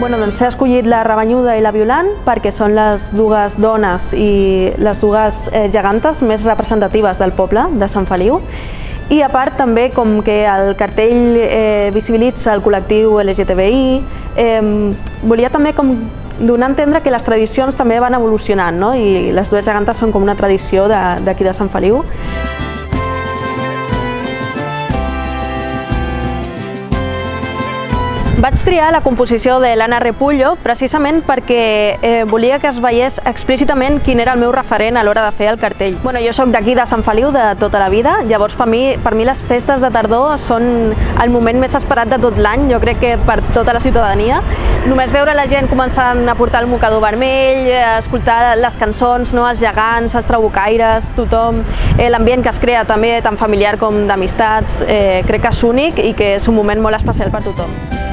Bueno, doncs s'ha escollit la Rebanyuda i la Violant perquè són les dues dones i les dues eh, gegantes més representatives del poble de Sant Feliu. I a part també com que el cartell eh, visibilitza el col·lectiu LGTBI, eh, volia també com donar a entendre que les tradicions també van evolucionant no? i les dues gegantes són com una tradició d'aquí de, de Sant Feliu. Vaig triar la composició de l'Anna Repullo precisament perquè eh, volia que es veiés explícitament quin era el meu referent a l'hora de fer el cartell. Bueno, jo sóc d'aquí de Sant Feliu de tota la vida, llavors per mi, per mi les festes de tardor són el moment més esperat de tot l'any, jo crec que per tota la ciutadania. Només veure la gent començant a portar el mocador vermell, escoltar les cançons, no? els gegants, els trabucaires, tothom, eh, l'ambient que es crea també tant familiar com d'amistats, eh, crec que és únic i que és un moment molt especial per tothom.